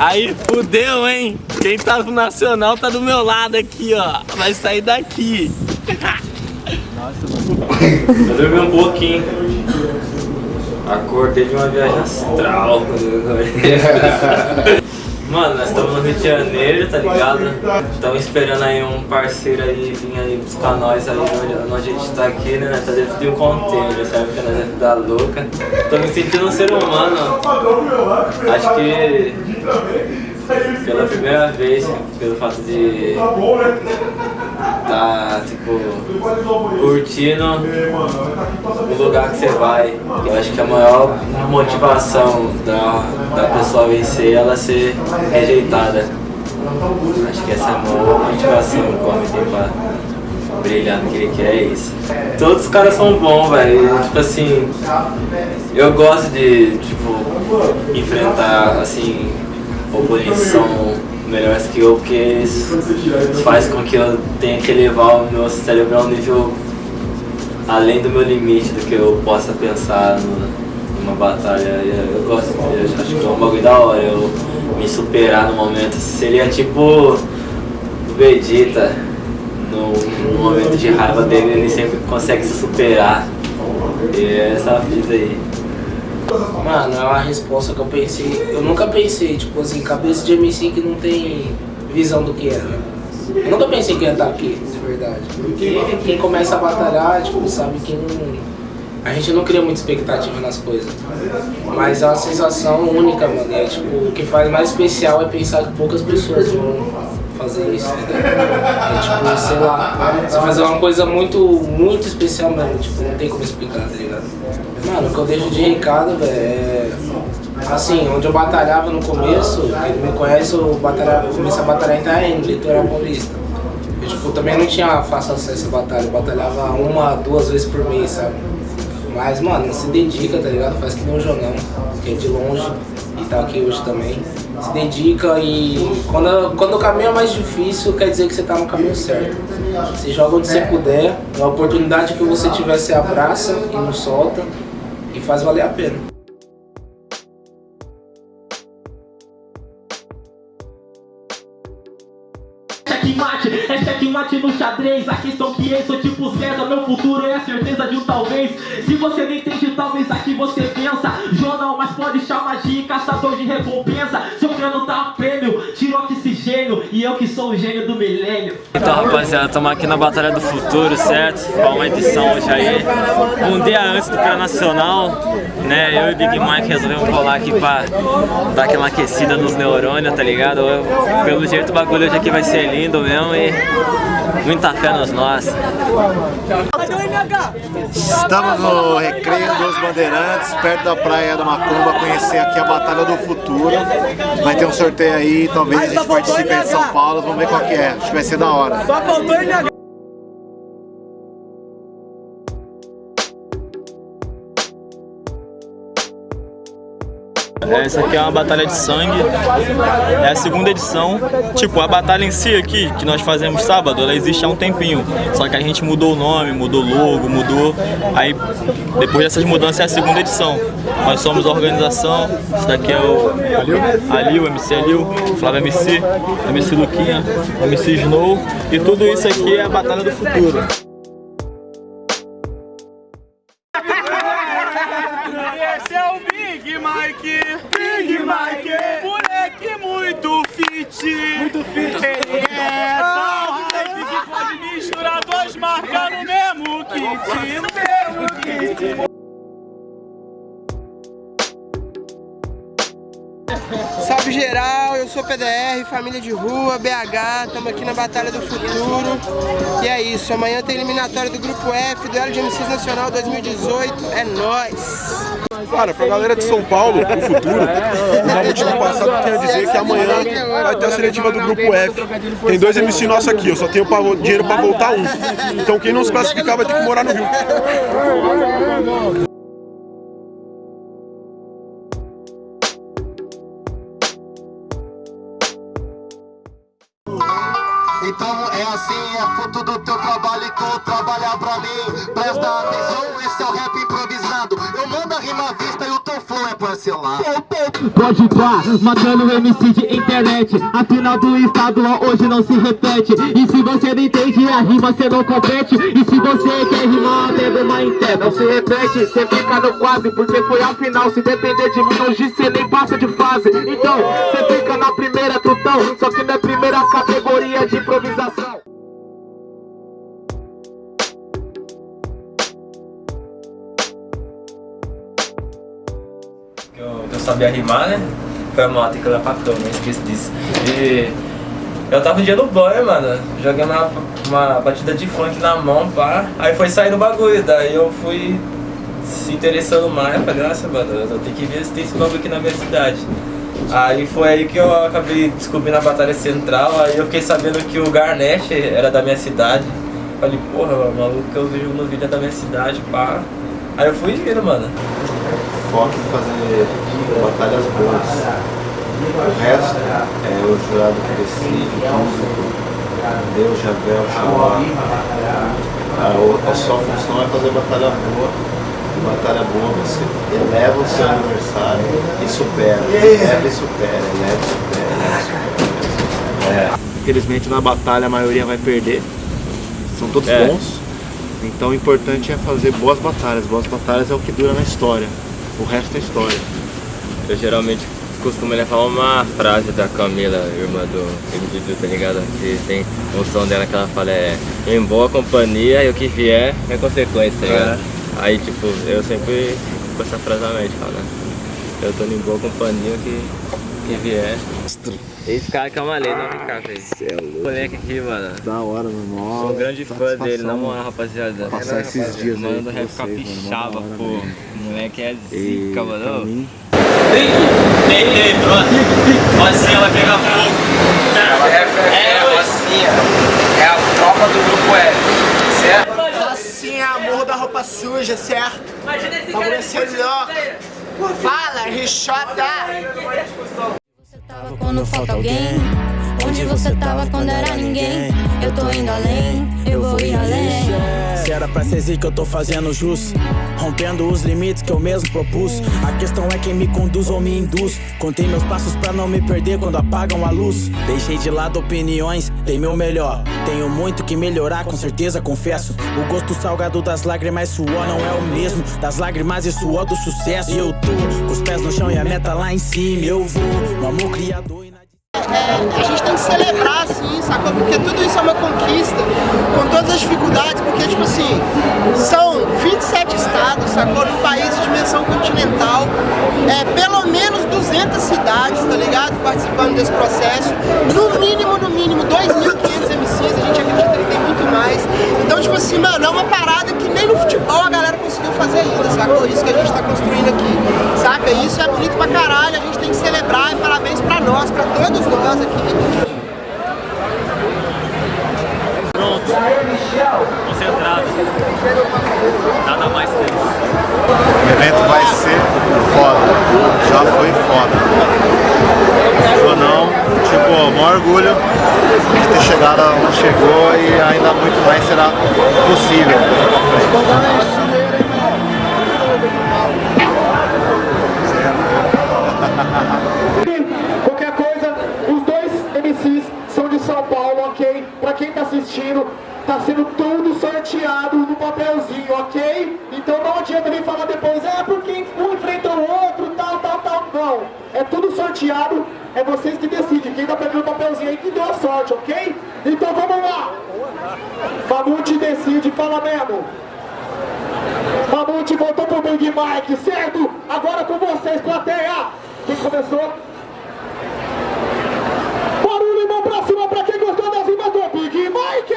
Aí fudeu, hein? Quem tá no Nacional tá do meu lado aqui, ó. Vai sair daqui. Nossa, Eu dormi um pouquinho. Acordei de uma viagem astral. Mano, nós estamos no Rio de Janeiro, tá ligado? Estamos esperando aí um parceiro aí vir aí buscar nós aí onde, a gente tá aqui, né? Tá dentro de um container, sabe? Porque nós é da louca. Tô me sentindo um ser humano. Acho que pela primeira vez, pelo fato de tá, tipo, curtindo o lugar que você vai. Eu acho que a maior motivação da, da pessoa vencer é ela ser rejeitada. Acho que essa é a maior motivação que o homem tem pra brilhar no que ele quer, é isso. Todos os caras são bons, velho. Tipo assim, eu gosto de, tipo, enfrentar, assim, oposição melhores que porque isso faz com que eu tenha que levar o meu cérebro a um nível além do meu limite, do que eu possa pensar numa batalha. Eu gosto, eu acho que é um bagulho da hora, eu me superar no momento. Seria tipo o Vegeta, no, no momento de raiva dele, ele sempre consegue se superar. E é essa vida aí. Mano, é uma resposta que eu pensei. Eu nunca pensei, tipo assim, cabeça de MC que não tem visão do que é. Né? Eu nunca pensei que ia estar aqui, de verdade. Porque quem começa a batalhar, tipo, sabe que não. A gente não cria muita expectativa nas coisas. Mas é uma sensação única, mano. É, tipo, o que faz mais especial é pensar que poucas pessoas vão fazer isso, entendeu? É tipo, sei lá, você fazer uma coisa muito, muito especial mesmo, tipo, não tem como explicar, tá ligado? Mano, o que eu deixo de recado, velho, é... Assim, onde eu batalhava no começo, quem me conhece, eu, batalhava, eu comecei a batalhar em Itaém, litoral paulista. Eu, tipo, também não tinha fácil acesso à batalha, eu batalhava uma, duas vezes por mês, sabe? Mas, mano, se dedica, tá ligado? Faz que nem o Jonão, que é de longe e tá aqui hoje também. Se dedica e quando, quando o caminho é mais difícil, quer dizer que você tá no caminho certo. Você joga onde você puder, a oportunidade que você tiver, você abraça e não solta faz valer a pena. checkmate, é checkmate no xadrez A questão que eu sou tipo César, meu futuro é a certeza de um talvez Se você entende, talvez aqui você pensa Jornal, mas pode chamar de caçador de recompensa Seu tá prêmio, oxigênio E eu que sou o gênio do milênio Então rapaziada, estamos aqui na Batalha do Futuro, certo? Com uma edição hoje aí Um dia antes do Pré Nacional né? Eu e Big Mike resolvemos colar aqui pra dar aquela aquecida nos neurônios, tá ligado? Pelo jeito o bagulho hoje aqui vai ser lindo mesmo e muita fé nos nós. Estamos no Recreio dos Bandeirantes, perto da Praia da Macumba, conhecer aqui a Batalha do Futuro. Vai ter um sorteio aí, talvez a gente participe de São Paulo, vamos ver qual que é. Acho que vai ser da hora. Só faltou Essa aqui é uma batalha de sangue, é a segunda edição. Tipo, a batalha em si aqui, que nós fazemos sábado, ela existe há um tempinho. Só que a gente mudou o nome, mudou o logo, mudou. Aí, depois dessas mudanças, é a segunda edição. Nós somos a organização, esse daqui é o Alil, MC Alil, Flávio MC, MC Luquinha, MC Snow. E tudo isso aqui é a batalha do futuro. Esse é o Big Mike. Mike. Moleque muito fit. Muito fit. Ele é tão hype que pode misturar duas marcas no mesmo kit. No mesmo kit. Salve geral, eu sou PDR, família de rua, BH, estamos aqui na Batalha do Futuro. E é isso, amanhã tem eliminatória do Grupo F, do de MCs Nacional 2018, é nóis! Cara, pra galera de São Paulo, pro futuro, o motivo passado quer dizer que amanhã vai ter a seletiva do Grupo F. Tem dois MC nossos aqui, eu só tenho dinheiro pra voltar um. Então quem não se classificar vai ter que morar no Rio. Então é assim, é fruto do teu trabalho e tu trabalhar pra mim cancelar. Pode pá, matando MC de internet. Afinal do estadual hoje não se repete. E se você não entende a rima, você não compete. E se você quer rimar, tendo uma interna Não se repete, você fica no quase Porque foi a final, se depender de mim Hoje você nem passa de fase. Então, você fica na primeira trutão. Só que na primeira categoria de improvisação eu, sabia rimar, né? Foi a moto que eu pra eu esqueci disso. E eu tava um dia no banho, mano, jogando uma, uma batida de funk na mão, pá. Aí foi sair do bagulho, daí eu fui se interessando mais, falei, nossa, mano, eu tenho que ver se tem esse bagulho aqui na minha cidade. Aí foi aí que eu acabei descobrindo a Batalha Central, aí eu fiquei sabendo que o Garnet era da minha cidade. Falei, porra, o maluco que eu vejo no vídeo é da minha cidade, pá. Aí eu fui vendo, mano. Foco em fazer batalhas boas. O resto é o jurado que decide, então, Deus, Javel, Xalá. A, a sua função é fazer batalha boa. E batalha boa você eleva o seu adversário e supera. Eleva e supera, eleva e supera, eleva e supera. É. Infelizmente na batalha a maioria vai perder. São todos É. bons. Então o importante é fazer boas batalhas. Boas batalhas é o que dura na história. O resto é história. Eu geralmente costumo levar uma frase da Camila, irmã do Dudu, tá ligado? Que tem um som dela que ela fala é em boa companhia e o que vier é consequência, tá ligado? Aí tipo, eu sempre com essa frase na mente, fala, eu tô em boa companhia, o que, que vier. Esse cara que é uma lei, não vem cá, velho. Moleque aqui, mano. Da hora, meu. Sou um grande fã dele, na moral, rapaziada. Passar esses dias aí Mano do com rap capixaba, pô. Moleque é zica, mano. mim, Ei, ei, pronto. Rosinha vai pegar fogo. É, Rosinha. É a tropa do grupo F, certo? Assim, amor da roupa suja, certo? Imagina esse Bagulho cara é ser. Fala, Rixota! tava quando falta alguém? Onde você tava quando era ninguém? Eu tô indo além, eu vou ir além. Se era pra ser zica, eu tô fazendo jus. Rompendo os limites que eu mesmo propus. A questão é quem me conduz ou me induz. Contei meus passos pra não me perder quando apagam a luz. Deixei de lado opiniões, dei meu melhor. Tenho muito que melhorar, com certeza confesso. O gosto salgado das lágrimas e suor não é o mesmo. Das lágrimas e suor do sucesso. E eu tô com os pés no chão e a meta lá em cima. Eu vou no amor criador. É, a gente tem que celebrar, assim, sacou? Porque tudo isso é uma conquista, com todas as dificuldades, porque, tipo assim, são 27 estados, sacou? Num país de dimensão continental, é, pelo menos 200 cidades, tá ligado? Participando desse processo, no mínimo, no mínimo, 2.500 MCs, a gente acredita que tem muito mais. Então, tipo assim, mano, é uma parada que nem no futebol a galera conseguiu fazer ainda, sacou? Isso que a gente tá construindo aqui, saca? Isso é bonito pra caralho, a gente tem que celebrar parabéns pra nós, pra todos nós aqui. Concentrado. Nada mais tenso. O evento vai ser foda. Já foi foda. Ou não, tipo, maior orgulho de ter chegado onde chegou e ainda muito mais será possível. Assistindo, tá sendo tudo sorteado no papelzinho, ok? Então não adianta nem falar depois, é porque um enfrenta o outro, tal, tal, tal. Não, é tudo sorteado, é vocês que decidem. Quem tá pegando o papelzinho aí que deu a sorte, ok? Então vamos lá. Mamute decide, fala mesmo. Mamute voltou pro Big Mike, certo? Agora com vocês, plateia. Quem começou? Barulho e mão pra cima pra quem gostou das rimas do Big Mike!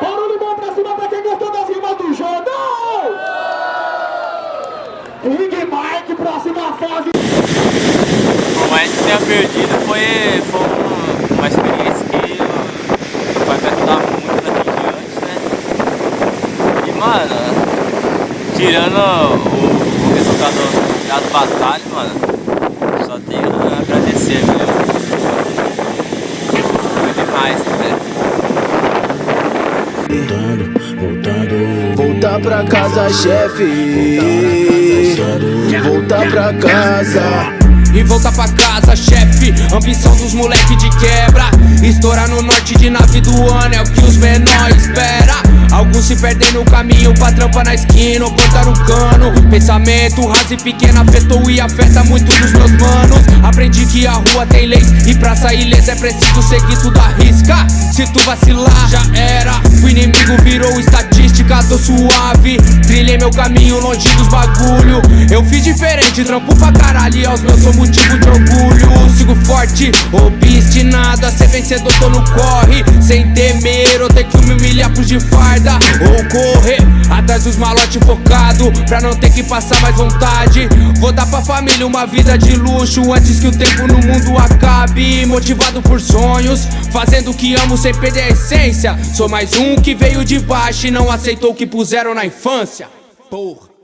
Barulho e mão pra cima pra quem gostou das rimas do Jordão! Big Mike, próxima fase! Que tenha perdido, foi, foi um- uma experiência que vai me ajudar muito daqui em diante, né? E, mano, tirando o, o resultado das batalhas, mano, só tenho a agradecer mesmo. Foi demais, né? Voltando, voltando Voltar pra casa, chefe. Voltar pra casa. E voltar pra casa, chefe. Ambição dos moleque de quebra. Estourar no norte de nave do ano É o que os menores espera. Alguns se perdem no caminho pra trampa na esquina ou cortar o cano. Pensamento raso e pequeno afetou e afeta muito dos meus manos a rua tem leis. E pra sair ilesa é preciso seguir tudo à risca. Se tu vacilar, já era. O inimigo virou estatística, tô suave. Trilhei meu caminho longe dos bagulho. Eu fiz diferente, trampo pra caralho. E aos meus sou motivo de orgulho. Sigo forte, obstinado. A ser vencedor, tô no corre. Sem temer ou ter que me de farda Ou correr atrás dos malotes focado Pra não ter que passar mais vontade. Vou dar pra família uma vida de luxo Antes que o tempo no mundo acabe. Motivado por sonhos, fazendo o que amo sem perder a essência. Sou mais um que veio de baixo e não aceitou o que puseram na infância. Porra